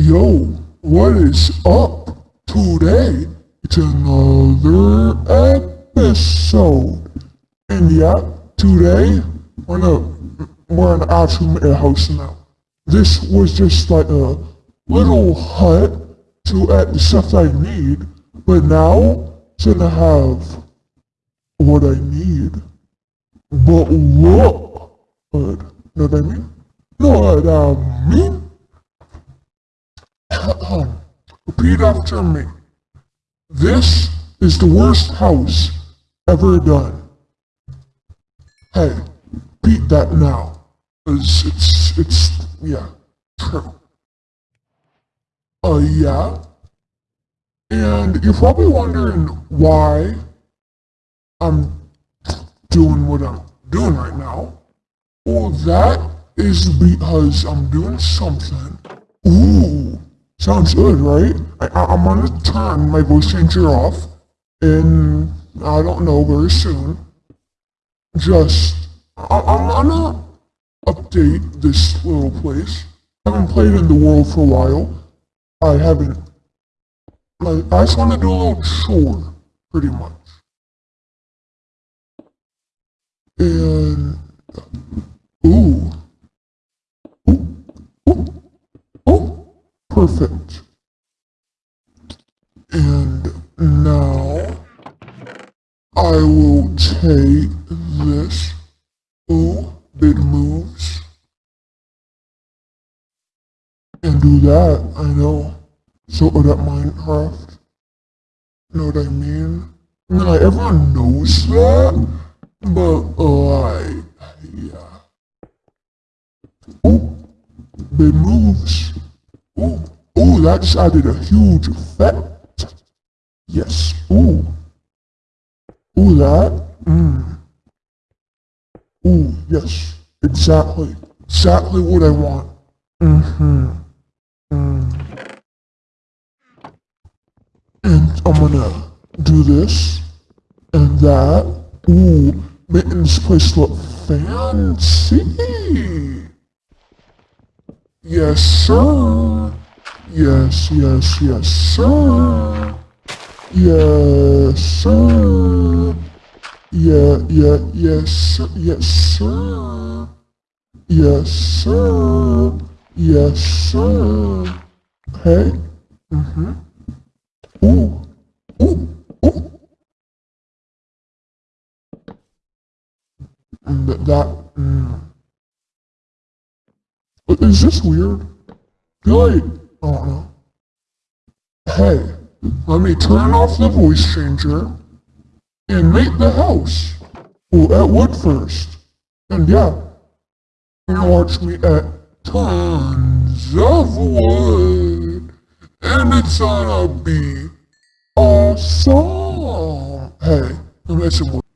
Yo, what is up? Today, it's another episode. And yeah, today, we're gonna, we're in actually a house now. This was just like a little hut to add the stuff I need, but now it's gonna have what I need. But look, what I mean? Know what I mean? Repeat after me. This is the worst house ever done. Hey, beat that now. Cause it's, it's, yeah, true. Uh, yeah. And you're probably wondering why I'm doing what I'm doing right now. Well, that is because I'm doing something. Ooh, sounds good, right? I, I'm gonna turn my voice changer off in, I don't know, very soon. Just, I, I'm gonna update this little place. I haven't played in the world for a while. I haven't, like, I just want to do a little chore, pretty much. And, ooh, ooh, ooh, ooh, perfect. And now, I take this, ooh, big moves, and do that, I know. So that Minecraft, know what I mean? Not everyone knows that, but like, yeah. Oh, big moves. Oh, oh, that just added a huge effect. Yes. Oh, oh, that. Yes. Exactly. Exactly what I want. Mm-hmm. Mm. And I'm gonna do this and that. Ooh, making this place look fancy. Yes, sir. Yes, yes, yes, sir. Yes, sir. Yeah, yeah, yes. Yes, sir. Yes, sir. Yes, sir. Hey. Mm-hmm. Ooh. Ooh. Ooh. That, that mm. Is this weird? Good. I don't know. Hey, let me turn off the voice changer and make the house. Well, at wood first. And yeah, you can watch me at tons of wood. And it's gonna be awesome. Hey, I'm messing with